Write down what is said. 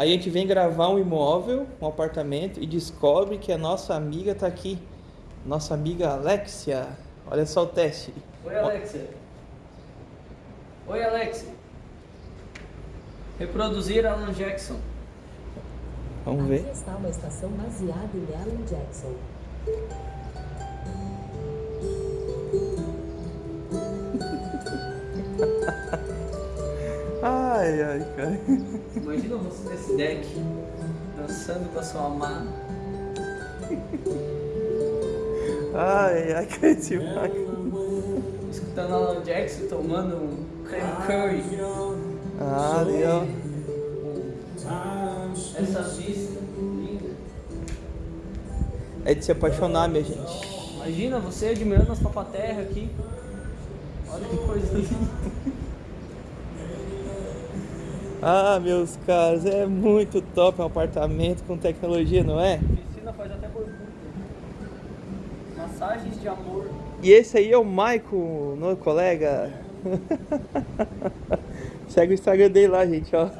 a gente vem gravar um imóvel, um apartamento e descobre que a nossa amiga tá aqui. Nossa amiga Alexia. Olha só o teste. Oi, Alexia. Oi, Alexia. Reproduzir Alan Jackson. Vamos Aqui ver. está uma estação baseada em Alan Jackson. Ai, ai, cara. Imagina você nesse deck, dançando com a sua amada. Ai, ai, que demais. escutando Alan Jackson, tomando um creme curry. Ah, legal. Essa vista linda. É de se apaixonar, minha gente. Imagina você admirando as papaterras aqui. Olha que coisa linda. Ah, meus caros, é muito top um apartamento com tecnologia, não é? Piscina faz até borbulha. Massagens de amor. E esse aí é o Maicon, meu colega. Segue o Instagram dele lá, gente, ó.